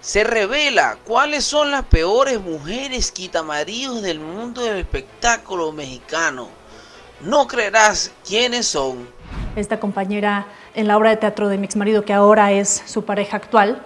se revela cuáles son las peores mujeres quitamaríos del mundo del espectáculo mexicano. No creerás quiénes son. Esta compañera en la obra de teatro de mi ex marido, que ahora es su pareja actual.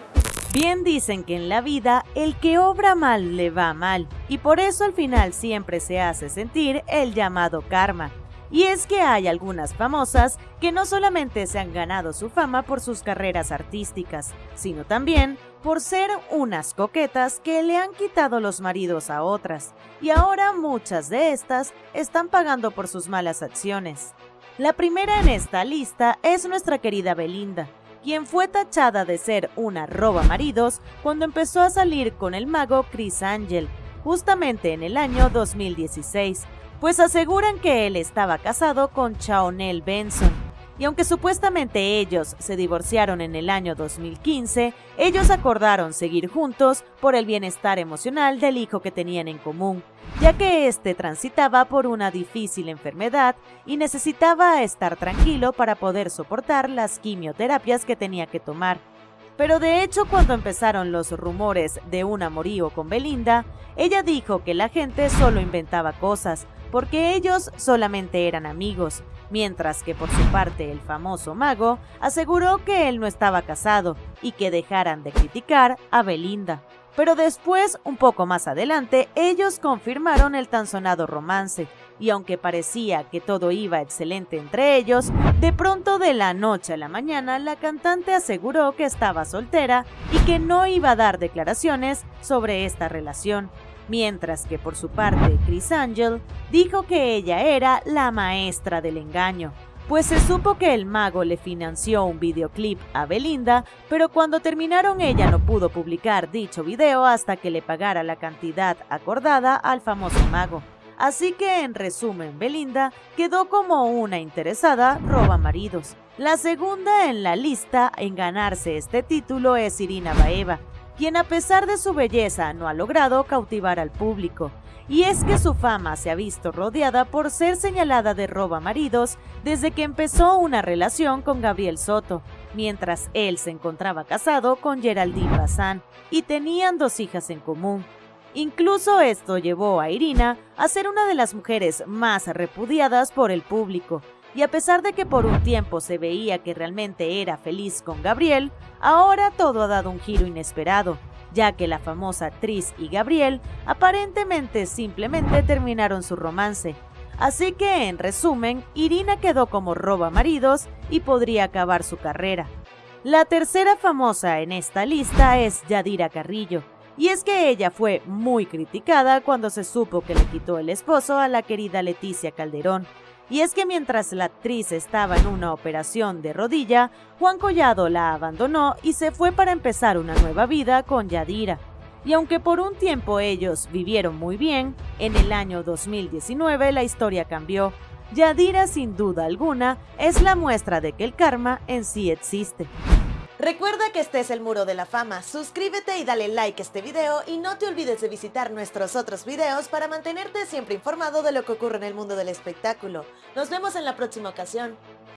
Bien dicen que en la vida el que obra mal le va mal, y por eso al final siempre se hace sentir el llamado karma. Y es que hay algunas famosas que no solamente se han ganado su fama por sus carreras artísticas, sino también por ser unas coquetas que le han quitado los maridos a otras, y ahora muchas de estas están pagando por sus malas acciones. La primera en esta lista es nuestra querida Belinda, quien fue tachada de ser una roba maridos cuando empezó a salir con el mago Chris Angel, justamente en el año 2016, pues aseguran que él estaba casado con Chaonel Benson, y aunque supuestamente ellos se divorciaron en el año 2015, ellos acordaron seguir juntos por el bienestar emocional del hijo que tenían en común, ya que éste transitaba por una difícil enfermedad y necesitaba estar tranquilo para poder soportar las quimioterapias que tenía que tomar. Pero de hecho cuando empezaron los rumores de un amorío con Belinda, ella dijo que la gente solo inventaba cosas, porque ellos solamente eran amigos, mientras que por su parte el famoso mago aseguró que él no estaba casado y que dejaran de criticar a Belinda. Pero después, un poco más adelante, ellos confirmaron el tan sonado romance, y aunque parecía que todo iba excelente entre ellos, de pronto de la noche a la mañana la cantante aseguró que estaba soltera y que no iba a dar declaraciones sobre esta relación mientras que por su parte Chris Angel dijo que ella era la maestra del engaño, pues se supo que el mago le financió un videoclip a Belinda, pero cuando terminaron ella no pudo publicar dicho video hasta que le pagara la cantidad acordada al famoso mago. Así que en resumen, Belinda quedó como una interesada roba maridos. La segunda en la lista en ganarse este título es Irina Baeva, quien a pesar de su belleza no ha logrado cautivar al público. Y es que su fama se ha visto rodeada por ser señalada de roba maridos desde que empezó una relación con Gabriel Soto, mientras él se encontraba casado con Geraldine Bazán y tenían dos hijas en común. Incluso esto llevó a Irina a ser una de las mujeres más repudiadas por el público, y a pesar de que por un tiempo se veía que realmente era feliz con Gabriel, ahora todo ha dado un giro inesperado, ya que la famosa actriz y Gabriel aparentemente simplemente terminaron su romance. Así que, en resumen, Irina quedó como roba maridos y podría acabar su carrera. La tercera famosa en esta lista es Yadira Carrillo, y es que ella fue muy criticada cuando se supo que le quitó el esposo a la querida Leticia Calderón, y es que mientras la actriz estaba en una operación de rodilla, Juan Collado la abandonó y se fue para empezar una nueva vida con Yadira. Y aunque por un tiempo ellos vivieron muy bien, en el año 2019 la historia cambió. Yadira sin duda alguna es la muestra de que el karma en sí existe. Recuerda que este es el Muro de la Fama, suscríbete y dale like a este video y no te olvides de visitar nuestros otros videos para mantenerte siempre informado de lo que ocurre en el mundo del espectáculo. Nos vemos en la próxima ocasión.